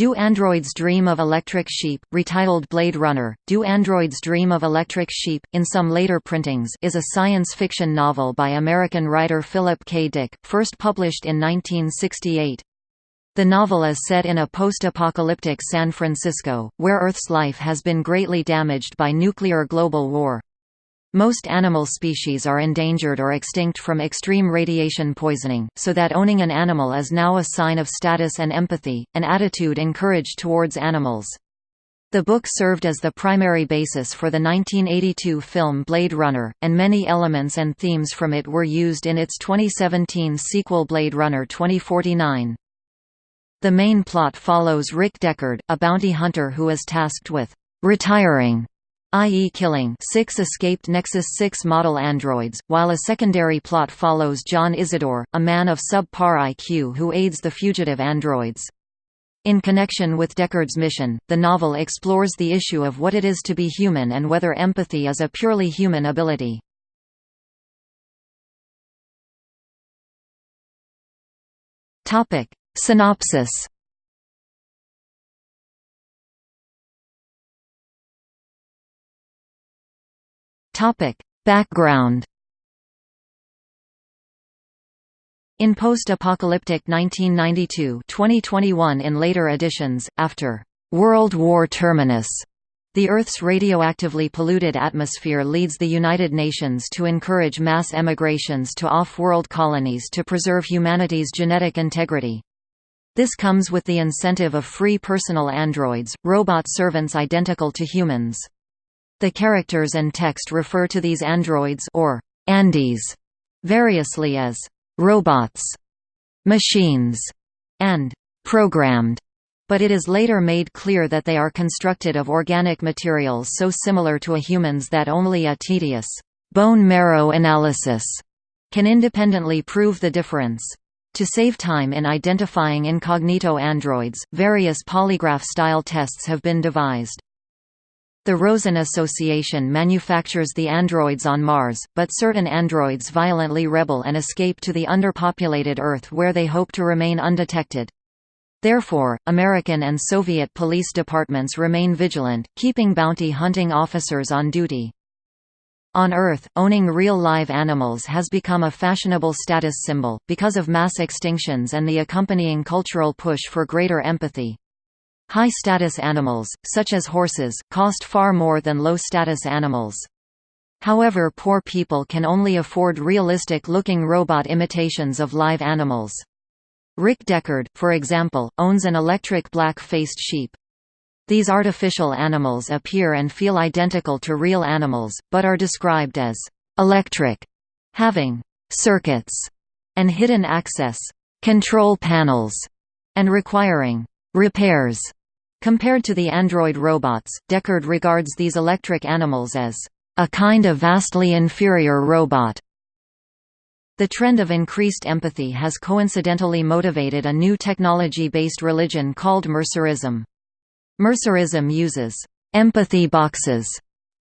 Do Androids Dream of Electric Sheep, retitled Blade Runner, Do Androids Dream of Electric Sheep, in some later printings is a science fiction novel by American writer Philip K. Dick, first published in 1968. The novel is set in a post-apocalyptic San Francisco, where Earth's life has been greatly damaged by nuclear global war. Most animal species are endangered or extinct from extreme radiation poisoning, so that owning an animal is now a sign of status and empathy, an attitude encouraged towards animals. The book served as the primary basis for the 1982 film Blade Runner, and many elements and themes from it were used in its 2017 sequel Blade Runner 2049. The main plot follows Rick Deckard, a bounty hunter who is tasked with retiring i.e. killing six escaped Nexus 6 model androids, while a secondary plot follows John Isidore, a man of subpar IQ who aids the fugitive androids. In connection with Deckard's mission, the novel explores the issue of what it is to be human and whether empathy is a purely human ability. Synopsis Background. In post-apocalyptic 1992, 2021 in later editions, after World War Terminus, the Earth's radioactively polluted atmosphere leads the United Nations to encourage mass emigrations to off-world colonies to preserve humanity's genetic integrity. This comes with the incentive of free personal androids, robot servants identical to humans. The characters and text refer to these androids or andys variously as robots, machines, and programmed but it is later made clear that they are constructed of organic materials so similar to a human's that only a tedious bone marrow analysis can independently prove the difference. To save time in identifying incognito androids, various polygraph-style tests have been devised. The Rosen Association manufactures the androids on Mars, but certain androids violently rebel and escape to the underpopulated Earth where they hope to remain undetected. Therefore, American and Soviet police departments remain vigilant, keeping bounty hunting officers on duty. On Earth, owning real live animals has become a fashionable status symbol, because of mass extinctions and the accompanying cultural push for greater empathy. High-status animals, such as horses, cost far more than low-status animals. However poor people can only afford realistic-looking robot imitations of live animals. Rick Deckard, for example, owns an electric black-faced sheep. These artificial animals appear and feel identical to real animals, but are described as «electric», having «circuits» and hidden access «control panels» and requiring «repairs» Compared to the android robots, Deckard regards these electric animals as a kind of vastly inferior robot. The trend of increased empathy has coincidentally motivated a new technology-based religion called Mercerism. Mercerism uses empathy boxes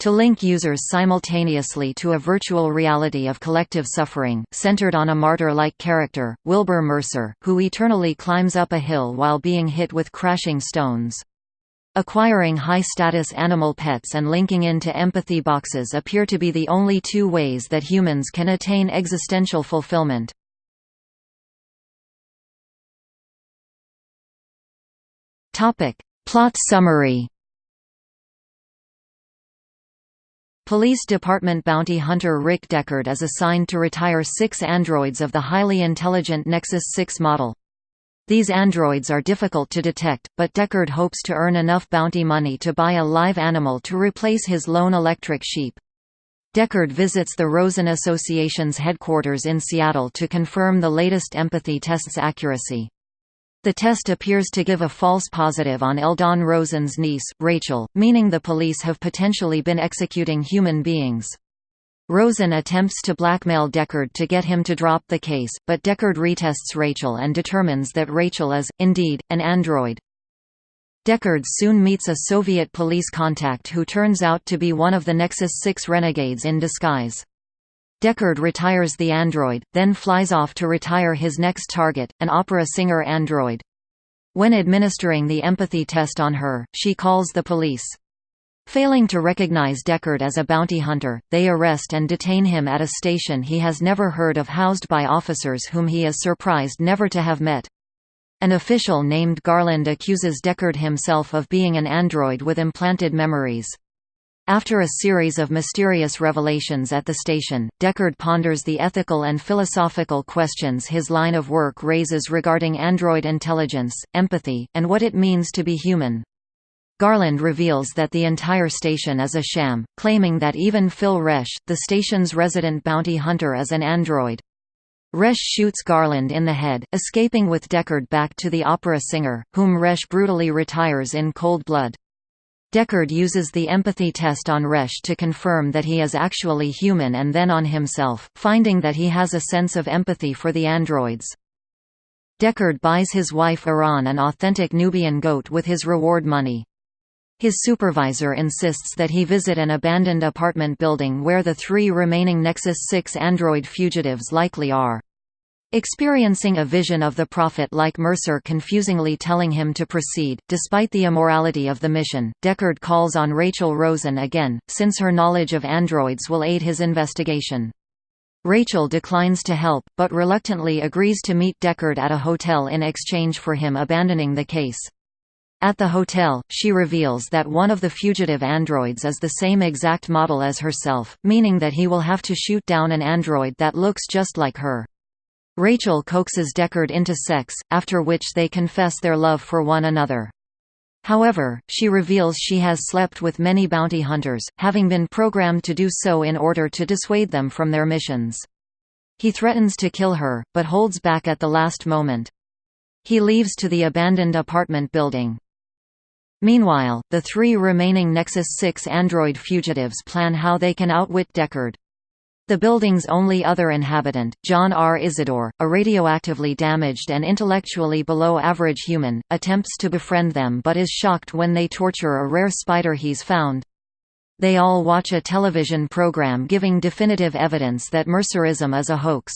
to link users simultaneously to a virtual reality of collective suffering, centered on a martyr-like character, Wilbur Mercer, who eternally climbs up a hill while being hit with crashing stones. Acquiring high-status animal pets and linking into empathy boxes appear to be the only two ways that humans can attain existential fulfillment. Plot summary Police Department bounty hunter Rick Deckard is assigned to retire six androids of the highly intelligent Nexus 6 model. These androids are difficult to detect, but Deckard hopes to earn enough bounty money to buy a live animal to replace his lone electric sheep. Deckard visits the Rosen Association's headquarters in Seattle to confirm the latest empathy test's accuracy. The test appears to give a false positive on Eldon Rosen's niece, Rachel, meaning the police have potentially been executing human beings. Rosen attempts to blackmail Deckard to get him to drop the case, but Deckard retests Rachel and determines that Rachel is, indeed, an android. Deckard soon meets a Soviet police contact who turns out to be one of the Nexus 6 renegades in disguise. Deckard retires the android, then flies off to retire his next target, an opera singer android. When administering the empathy test on her, she calls the police. Failing to recognize Deckard as a bounty hunter, they arrest and detain him at a station he has never heard of housed by officers whom he is surprised never to have met. An official named Garland accuses Deckard himself of being an android with implanted memories. After a series of mysterious revelations at the station, Deckard ponders the ethical and philosophical questions his line of work raises regarding android intelligence, empathy, and what it means to be human. Garland reveals that the entire station is a sham, claiming that even Phil Resch, the station's resident bounty hunter is an android. Resch shoots Garland in the head, escaping with Deckard back to the opera singer, whom Resch brutally retires in cold blood. Deckard uses the empathy test on Resch to confirm that he is actually human and then on himself, finding that he has a sense of empathy for the androids. Deckard buys his wife Iran an authentic Nubian goat with his reward money. His supervisor insists that he visit an abandoned apartment building where the three remaining Nexus 6 android fugitives likely are. Experiencing a vision of the Prophet like Mercer confusingly telling him to proceed, despite the immorality of the mission, Deckard calls on Rachel Rosen again, since her knowledge of androids will aid his investigation. Rachel declines to help, but reluctantly agrees to meet Deckard at a hotel in exchange for him abandoning the case. At the hotel, she reveals that one of the fugitive androids is the same exact model as herself, meaning that he will have to shoot down an android that looks just like her. Rachel coaxes Deckard into sex, after which they confess their love for one another. However, she reveals she has slept with many bounty hunters, having been programmed to do so in order to dissuade them from their missions. He threatens to kill her, but holds back at the last moment. He leaves to the abandoned apartment building. Meanwhile, the three remaining Nexus 6 android fugitives plan how they can outwit Deckard. The building's only other inhabitant, John R. Isidore, a radioactively damaged and intellectually below average human, attempts to befriend them but is shocked when they torture a rare spider he's found. They all watch a television program giving definitive evidence that Mercerism is a hoax.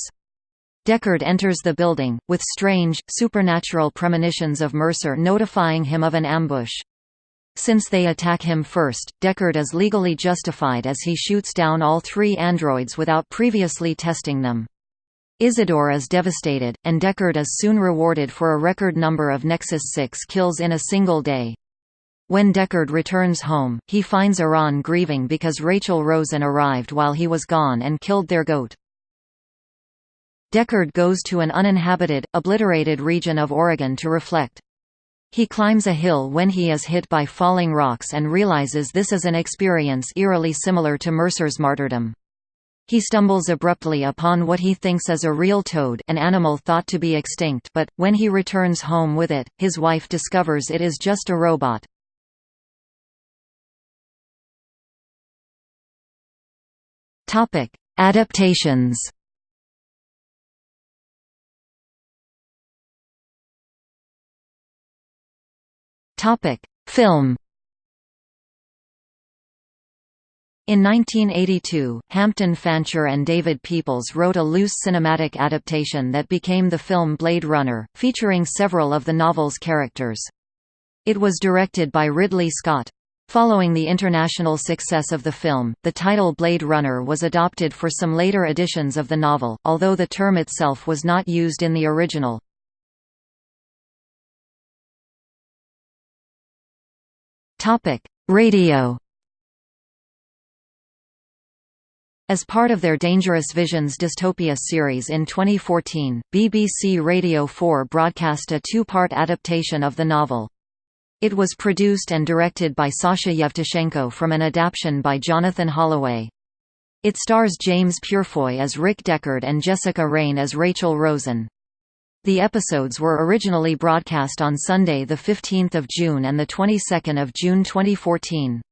Deckard enters the building, with strange, supernatural premonitions of Mercer notifying him of an ambush. Since they attack him first, Deckard is legally justified as he shoots down all three androids without previously testing them. Isidore is devastated, and Deckard is soon rewarded for a record number of Nexus 6 kills in a single day. When Deckard returns home, he finds Iran grieving because Rachel Rosen arrived while he was gone and killed their goat. Deckard goes to an uninhabited, obliterated region of Oregon to reflect. He climbs a hill when he is hit by falling rocks and realizes this is an experience eerily similar to Mercer's martyrdom. He stumbles abruptly upon what he thinks is a real toad an animal thought to be extinct but, when he returns home with it, his wife discovers it is just a robot. Adaptations Topic: Film. In 1982, Hampton Fancher and David Peoples wrote a loose cinematic adaptation that became the film Blade Runner, featuring several of the novel's characters. It was directed by Ridley Scott. Following the international success of the film, the title Blade Runner was adopted for some later editions of the novel, although the term itself was not used in the original. Radio. As part of their Dangerous Visions dystopia series in 2014, BBC Radio 4 broadcast a two-part adaptation of the novel. It was produced and directed by Sasha Yevtushenko from an adaptation by Jonathan Holloway. It stars James Purefoy as Rick Deckard and Jessica Raine as Rachel Rosen. The episodes were originally broadcast on Sunday 15 June and 22 June 2014.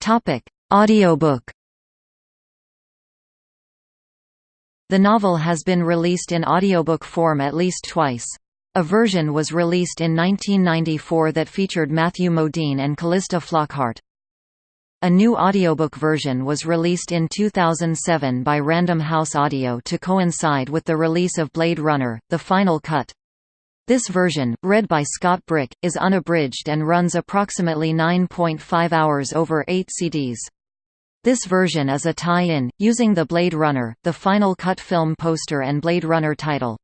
Topic: Audiobook The novel has been released in audiobook form at least twice. A version was released in 1994 that featured Matthew Modine and Calista Flockhart. A new audiobook version was released in 2007 by Random House Audio to coincide with the release of Blade Runner, The Final Cut. This version, read by Scott Brick, is unabridged and runs approximately 9.5 hours over 8 CDs. This version is a tie-in, using the Blade Runner, The Final Cut film poster and Blade Runner title.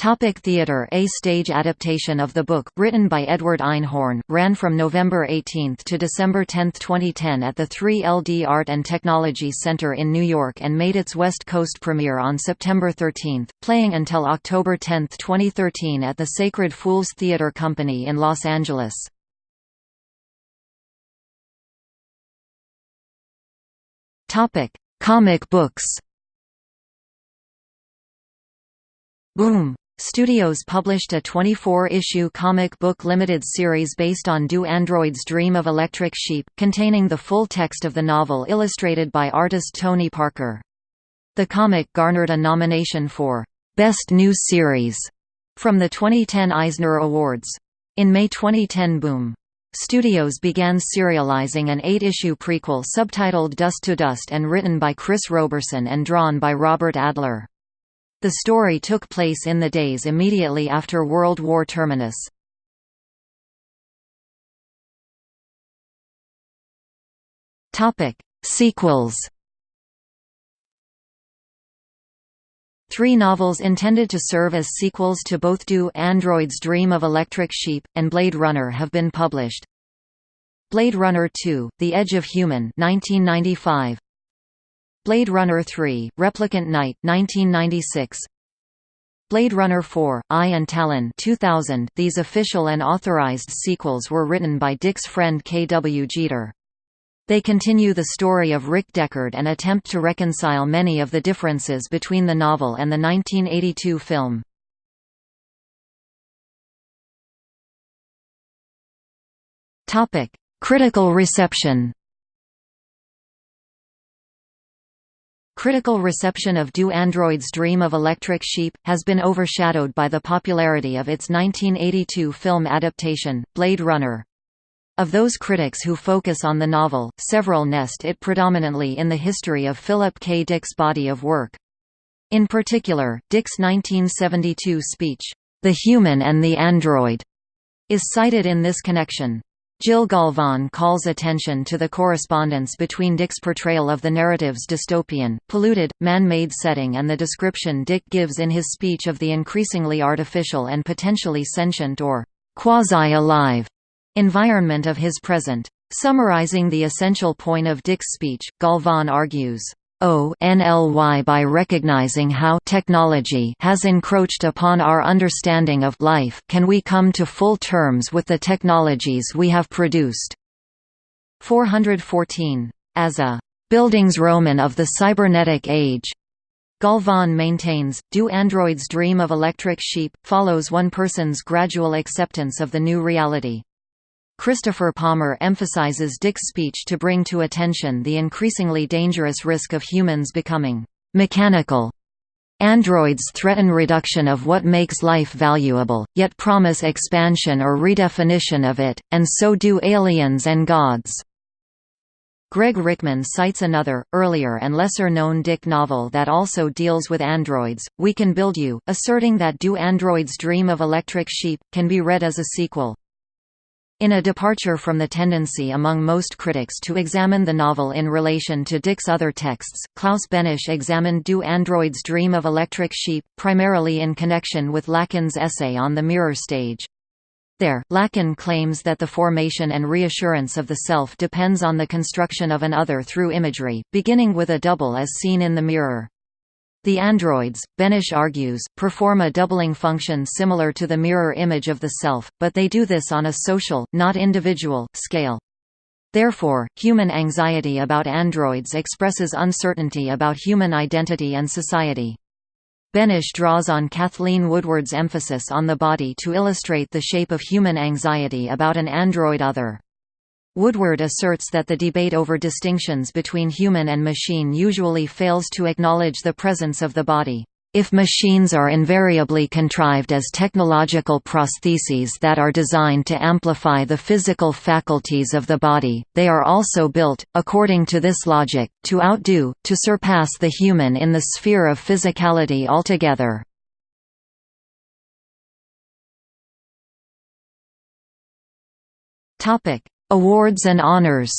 Topic theater. A stage adaptation of the book, written by Edward Einhorn, ran from November 18 to December 10, 2010 at the 3LD Art and Technology Center in New York and made its West Coast premiere on September 13, playing until October 10, 2013 at the Sacred Fools Theater Company in Los Angeles. Comic books. Boom Studios published a 24-issue comic book limited series based on Do Android's Dream of Electric Sheep, containing the full text of the novel illustrated by artist Tony Parker. The comic garnered a nomination for Best New Series from the 2010 Eisner Awards. In May 2010 Boom! Studios began serializing an eight-issue prequel subtitled Dust to Dust and written by Chris Roberson and drawn by Robert Adler. The story took place in the days immediately after World War Terminus. Sequels Three novels intended to serve as sequels to both Do Android's Dream of Electric Sheep, and Blade Runner have been published. Blade Runner 2, The Edge of Human 1995, Blade Runner 3, Replicant Night 1996. Blade Runner 4, Eye and Talon 2000. These official and authorized sequels were written by Dick's friend K. W. Jeter. They continue the story of Rick Deckard and attempt to reconcile many of the differences between the novel and the 1982 film. Critical reception Critical reception of Do Android's Dream of Electric Sheep, has been overshadowed by the popularity of its 1982 film adaptation, Blade Runner. Of those critics who focus on the novel, several nest it predominantly in the history of Philip K. Dick's body of work. In particular, Dick's 1972 speech, The Human and the Android, is cited in this connection. Jill Galvan calls attention to the correspondence between Dick's portrayal of the narrative's dystopian, polluted, man-made setting and the description Dick gives in his speech of the increasingly artificial and potentially sentient or quasi-alive environment of his present. Summarizing the essential point of Dick's speech, Galvan argues, ONLY by recognizing how technology has encroached upon our understanding of life can we come to full terms with the technologies we have produced. 414. As a Bildungsroman of the cybernetic age, Galvan maintains, Do androids dream of electric sheep, follows one person's gradual acceptance of the new reality. Christopher Palmer emphasizes Dick's speech to bring to attention the increasingly dangerous risk of humans becoming mechanical. Androids threaten reduction of what makes life valuable, yet promise expansion or redefinition of it, and so do aliens and gods. Gregg Rickman cites another, earlier and lesser-known Dick novel that also deals with androids, We Can Build You, asserting that Do Androids Dream of Electric Sheep, can be read as a sequel. In a departure from the tendency among most critics to examine the novel in relation to Dick's other texts, Klaus Benesch examined Do Androids Dream of Electric Sheep, primarily in connection with Lacan's essay on the mirror stage. There, Lacan claims that the formation and reassurance of the self depends on the construction of an other through imagery, beginning with a double as seen in the mirror. The androids, Benesch argues, perform a doubling function similar to the mirror image of the self, but they do this on a social, not individual, scale. Therefore, human anxiety about androids expresses uncertainty about human identity and society. Benesch draws on Kathleen Woodward's emphasis on the body to illustrate the shape of human anxiety about an android other. Woodward asserts that the debate over distinctions between human and machine usually fails to acknowledge the presence of the body. If machines are invariably contrived as technological prostheses that are designed to amplify the physical faculties of the body, they are also built, according to this logic, to outdo, to surpass the human in the sphere of physicality altogether. Awards and honors.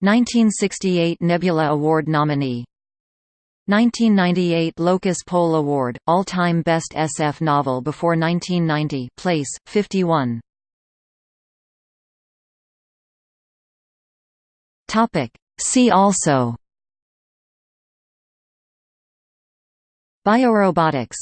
1968 Nebula Award nominee. 1998 Locus Poll Award, all-time best SF novel before 1990 place, 51 See also. Biorobotics